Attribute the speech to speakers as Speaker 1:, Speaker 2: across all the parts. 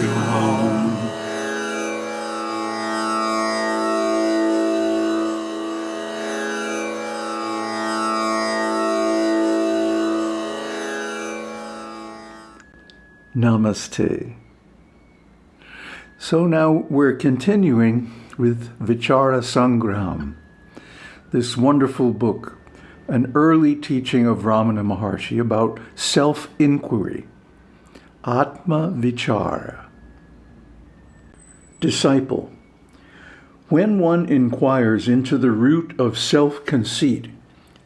Speaker 1: you home.
Speaker 2: Namaste. So now we're continuing with Vichara Sangraham, this wonderful book, an early teaching of Ramana Maharshi about self-inquiry, Atma Vichara. Disciple, when one inquires into the root of self-conceit,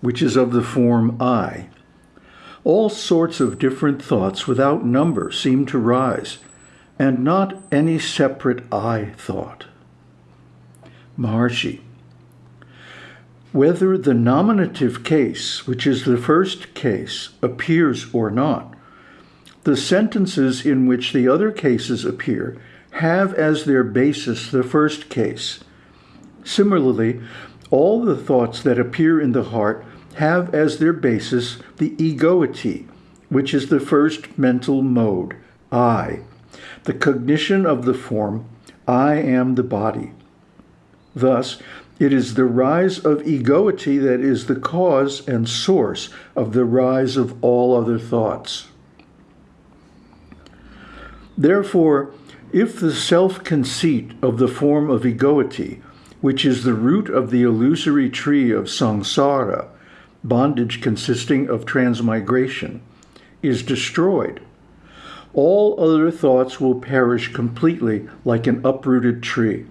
Speaker 2: which is of the form I, all sorts of different thoughts without number seem to rise, and not any separate I thought. Maharshi. Whether the nominative case, which is the first case, appears or not, the sentences in which the other cases appear have as their basis the first case. Similarly, all the thoughts that appear in the heart have as their basis the egoity, which is the first mental mode, I, the cognition of the form, I am the body. Thus, it is the rise of egoity that is the cause and source of the rise of all other thoughts. Therefore, if the self-conceit of the form of egoity, which is the root of the illusory tree of samsara, bondage consisting of transmigration, is destroyed, all other thoughts will perish completely like an uprooted tree.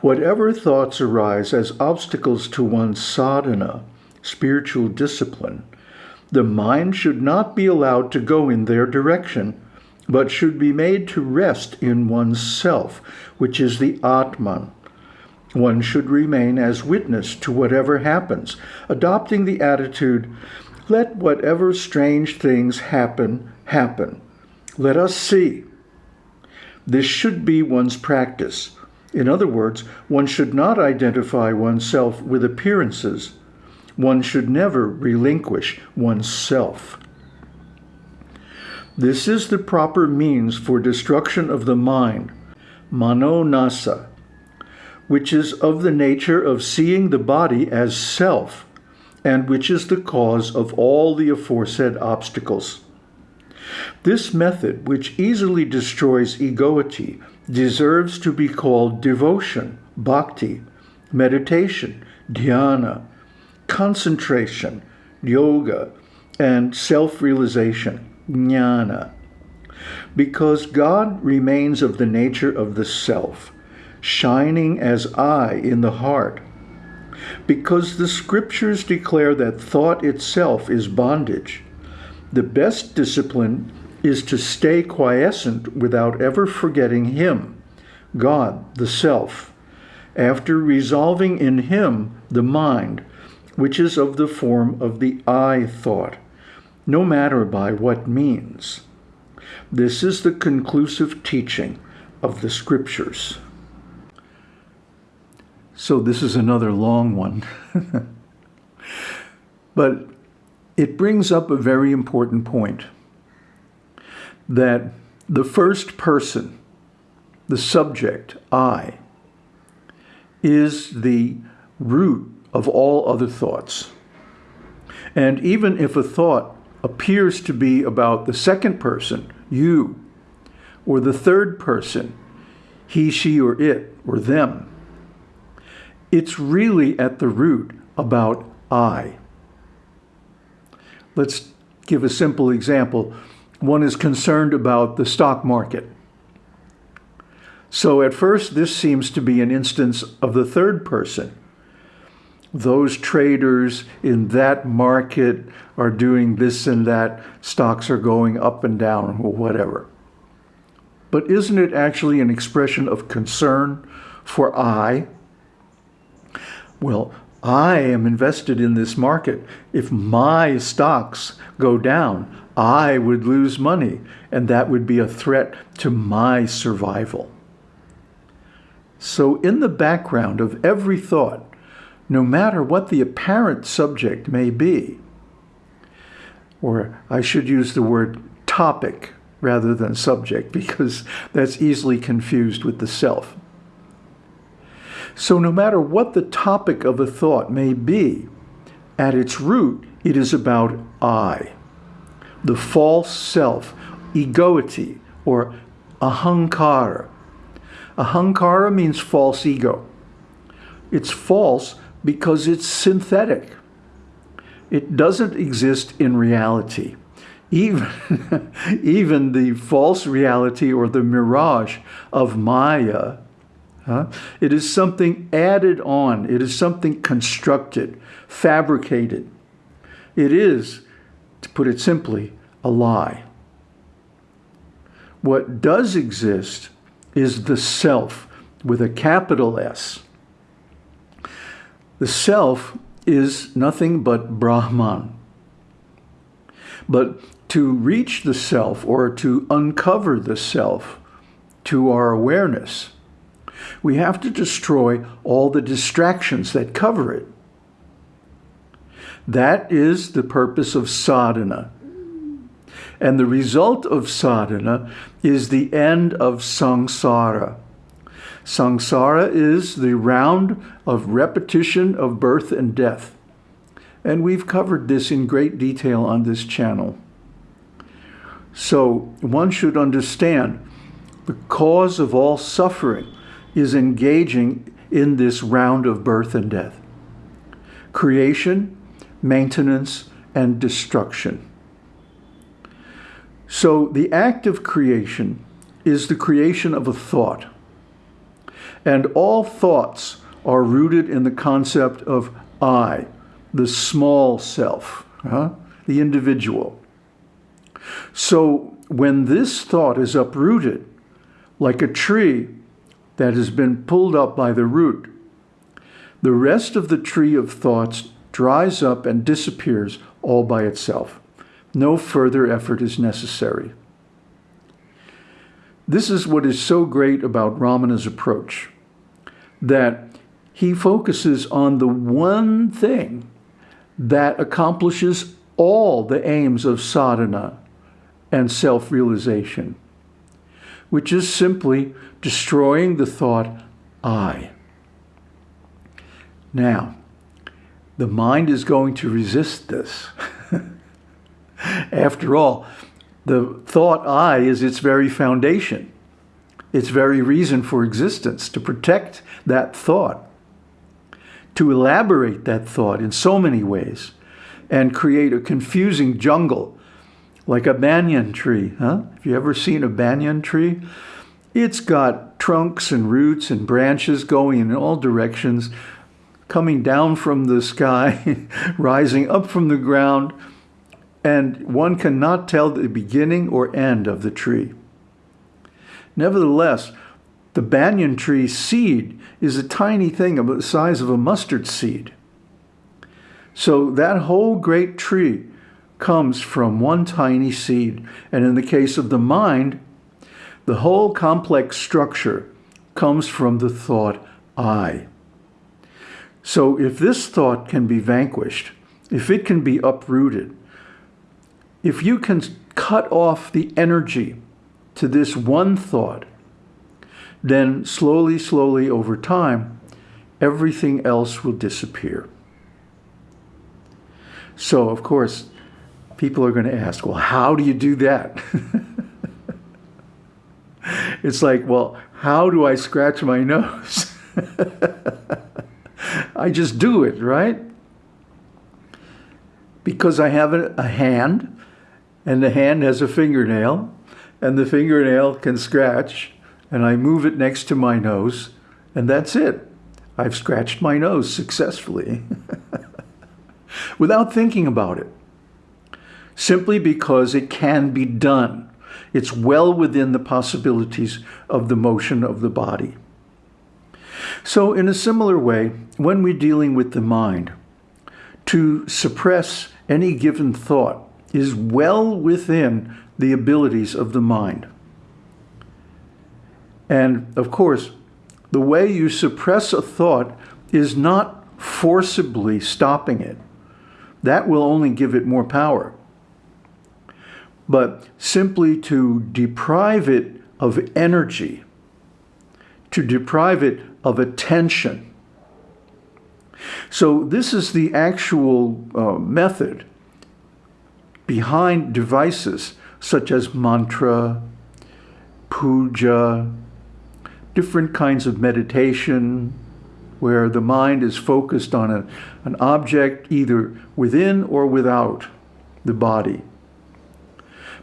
Speaker 2: Whatever thoughts arise as obstacles to one's sadhana, spiritual discipline, the mind should not be allowed to go in their direction, but should be made to rest in one's self, which is the Atman, one should remain as witness to whatever happens, adopting the attitude, let whatever strange things happen, happen. Let us see. This should be one's practice. In other words, one should not identify oneself with appearances. One should never relinquish oneself. This is the proper means for destruction of the mind, mano nasa, which is of the nature of seeing the body as self, and which is the cause of all the aforesaid obstacles. This method, which easily destroys egoity, deserves to be called devotion, bhakti, meditation, dhyana, concentration, yoga, and self-realization, jnana. Because God remains of the nature of the self, shining as I in the heart. Because the scriptures declare that thought itself is bondage, the best discipline is to stay quiescent without ever forgetting Him, God, the Self, after resolving in Him the mind, which is of the form of the I thought, no matter by what means. This is the conclusive teaching of the Scriptures. So this is another long one. but it brings up a very important point that the first person, the subject, I, is the root of all other thoughts. And even if a thought appears to be about the second person, you, or the third person, he, she, or it, or them, it's really at the root about I. Let's give a simple example. One is concerned about the stock market. So at first, this seems to be an instance of the third person. Those traders in that market are doing this and that, stocks are going up and down or whatever. But isn't it actually an expression of concern for I? well, I am invested in this market. If my stocks go down, I would lose money, and that would be a threat to my survival. So in the background of every thought, no matter what the apparent subject may be, or I should use the word topic, rather than subject because that's easily confused with the self. So no matter what the topic of a thought may be, at its root, it is about I, the false self, egoity, or ahankara. Ahankara means false ego. It's false because it's synthetic. It doesn't exist in reality. Even, even the false reality or the mirage of Maya, huh, it is something added on. It is something constructed, fabricated. It is, to put it simply, a lie. What does exist is the self with a capital S. The self is nothing but Brahman. But to reach the self or to uncover the self to our awareness, we have to destroy all the distractions that cover it. That is the purpose of sadhana. And the result of sadhana is the end of samsara. Samsara is the round of repetition of birth and death. And we've covered this in great detail on this channel. So one should understand the cause of all suffering is engaging in this round of birth and death. Creation, maintenance, and destruction. So the act of creation is the creation of a thought. And all thoughts are rooted in the concept of I, the small self, huh? the individual. So when this thought is uprooted, like a tree that has been pulled up by the root, the rest of the tree of thoughts dries up and disappears all by itself. No further effort is necessary. This is what is so great about Ramana's approach, that he focuses on the one thing that accomplishes all the aims of sadhana and self-realization, which is simply destroying the thought, I. Now, the mind is going to resist this. After all, the thought I is its very foundation, its very reason for existence, to protect that thought, to elaborate that thought in so many ways, and create a confusing jungle like a banyan tree. Huh? Have you ever seen a banyan tree? It's got trunks and roots and branches going in all directions, coming down from the sky, rising up from the ground, and one cannot tell the beginning or end of the tree. Nevertheless, the banyan tree seed is a tiny thing about the size of a mustard seed. So that whole great tree comes from one tiny seed. And in the case of the mind, the whole complex structure comes from the thought, I. So if this thought can be vanquished, if it can be uprooted, if you can cut off the energy to this one thought, then slowly, slowly over time, everything else will disappear. So, of course, people are going to ask, well, how do you do that? it's like, well, how do I scratch my nose? I just do it, right? Because I have a, hand, and the hand has a fingernail, and the fingernail can scratch, and I move it next to my nose, and that's it. I've scratched my nose successfully without thinking about it simply because it can be done. It's well within the possibilities of the motion of the body. So in a similar way, when we're dealing with the mind, to suppress any given thought is well within the abilities of the mind. And of course, the way you suppress a thought is not forcibly stopping it. That will only give it more power but simply to deprive it of energy, to deprive it of attention. So this is the actual uh, method behind devices such as mantra, puja, different kinds of meditation, where the mind is focused on a, an object either within or without the body.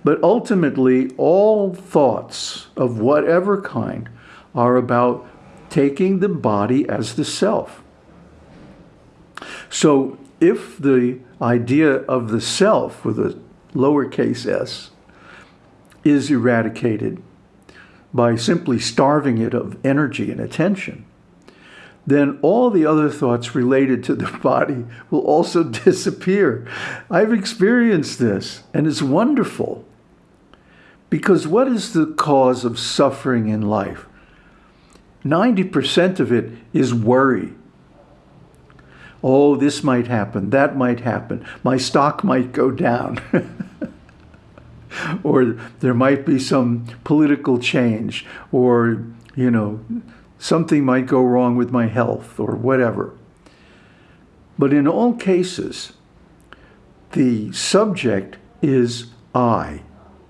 Speaker 2: But ultimately, all thoughts of whatever kind are about taking the body as the self. So if the idea of the self with a lowercase s is eradicated by simply starving it of energy and attention, then all the other thoughts related to the body will also disappear. I've experienced this, and it's wonderful. Because what is the cause of suffering in life? 90% of it is worry. Oh, this might happen, that might happen, my stock might go down. or there might be some political change, or, you know, something might go wrong with my health or whatever. But in all cases, the subject is I,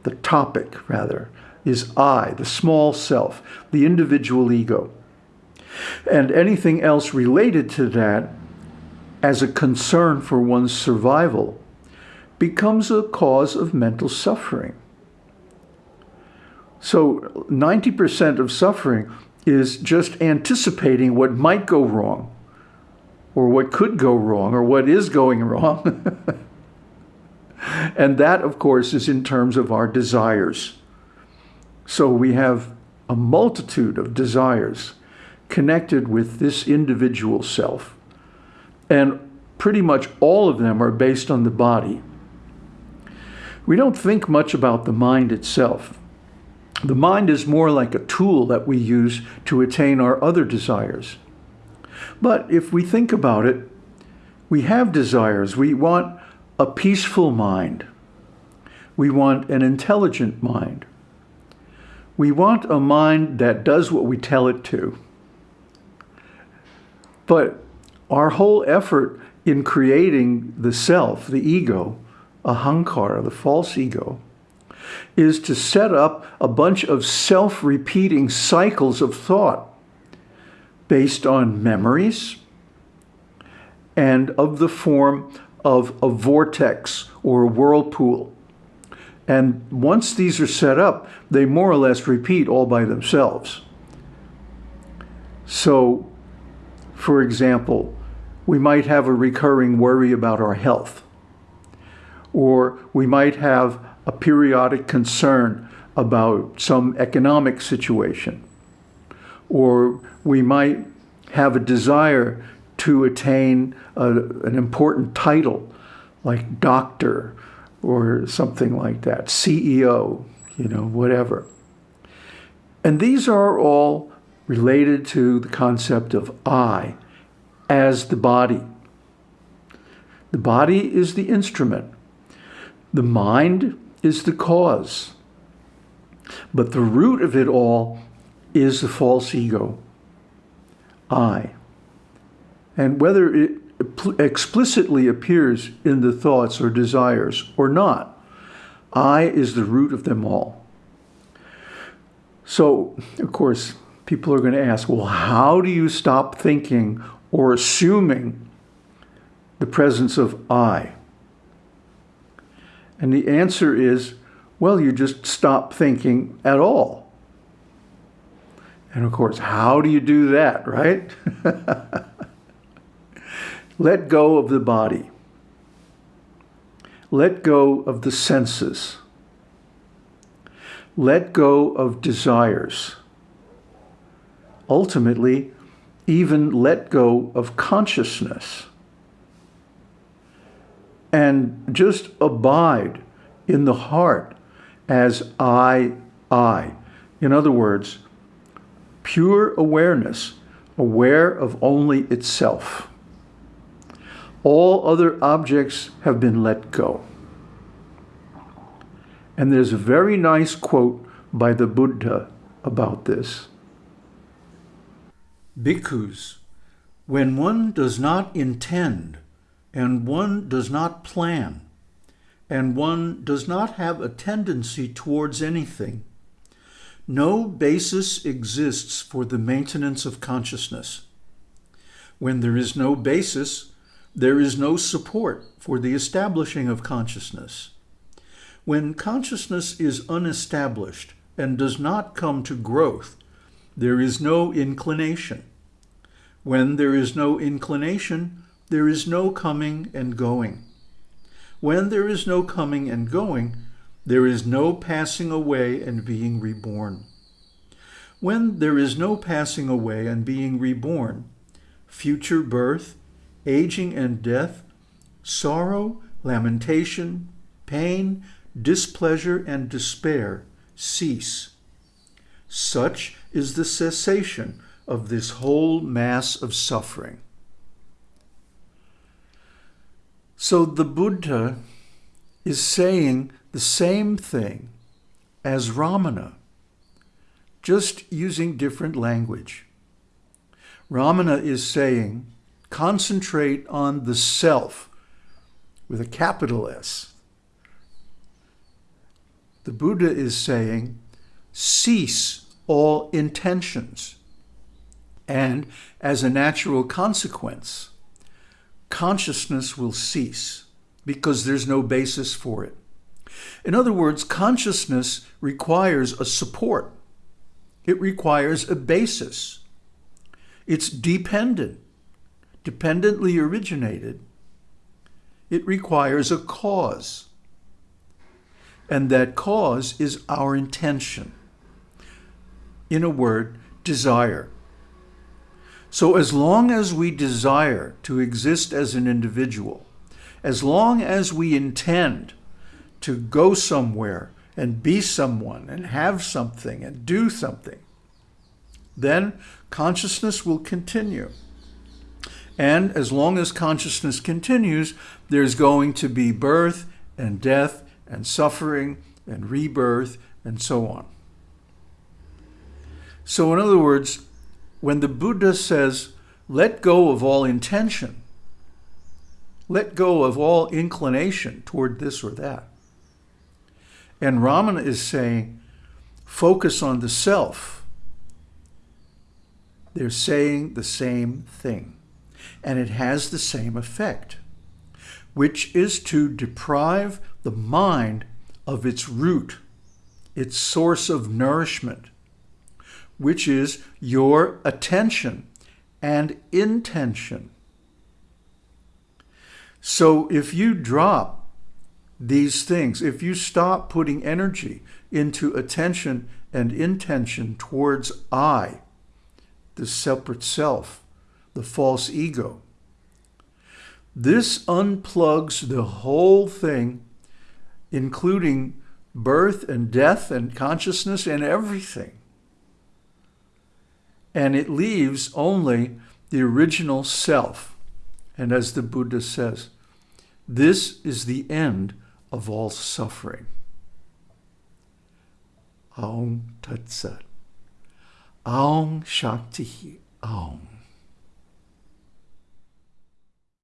Speaker 2: the topic rather, is I, the small self, the individual ego. And anything else related to that as a concern for one's survival becomes a cause of mental suffering. So 90% of suffering is just anticipating what might go wrong or what could go wrong or what is going wrong. and that, of course, is in terms of our desires. So we have a multitude of desires connected with this individual self. And pretty much all of them are based on the body. We don't think much about the mind itself. The mind is more like a tool that we use to attain our other desires. But if we think about it, we have desires. We want a peaceful mind. We want an intelligent mind. We want a mind that does what we tell it to. But our whole effort in creating the self, the ego, ahankara, the false ego, is to set up a bunch of self-repeating cycles of thought based on memories and of the form of a vortex or a whirlpool. And once these are set up, they more or less repeat all by themselves. So, for example, we might have a recurring worry about our health. Or we might have a periodic concern about some economic situation. Or we might have a desire to attain a, an important title like doctor or something like that, CEO, you know, whatever. And these are all related to the concept of I as the body. The body is the instrument. The mind is the cause. But the root of it all is the false ego, I. And whether it explicitly appears in the thoughts or desires or not, I is the root of them all. So, of course, people are going to ask, well, how do you stop thinking or assuming the presence of I? And the answer is, well, you just stop thinking at all. And of course, how do you do that, right? Let go of the body. Let go of the senses. Let go of desires. Ultimately, even let go of consciousness and just abide in the heart as I, I. In other words, pure awareness, aware of only itself. All other objects have been let go. And there's a very nice quote by the Buddha about this. Bhikkhus, when one does not intend and one does not plan and one does not have a tendency towards anything, no basis exists for the maintenance of consciousness. When there is no basis, there is no support for the establishing of consciousness. When consciousness is unestablished and does not come to growth, there is no inclination. When there is no inclination, there is no coming and going. When there is no coming and going, there is no passing away and being reborn. When there is no passing away and being reborn, future birth, aging and death, sorrow, lamentation, pain, displeasure, and despair cease. Such is the cessation of this whole mass of suffering. So the Buddha is saying the same thing as Ramana, just using different language. Ramana is saying, concentrate on the self with a capital S. The Buddha is saying, cease all intentions. And as a natural consequence, consciousness will cease because there's no basis for it. In other words, consciousness requires a support. It requires a basis. It's dependent, dependently originated. It requires a cause. And that cause is our intention. In a word, desire. So as long as we desire to exist as an individual, as long as we intend to go somewhere and be someone and have something and do something, then consciousness will continue. And as long as consciousness continues, there's going to be birth and death and suffering and rebirth and so on. So in other words, when the Buddha says, let go of all intention, let go of all inclination toward this or that. And Ramana is saying, focus on the self. They're saying the same thing, and it has the same effect, which is to deprive the mind of its root, its source of nourishment, which is your attention and intention. So if you drop these things, if you stop putting energy into attention and intention towards I, the separate self, the false ego, this unplugs the whole thing, including birth and death and consciousness and everything and it leaves only the original self. And as the Buddha says, this is the end of all suffering. Aum Tat Sat. Aum Shakti Aum.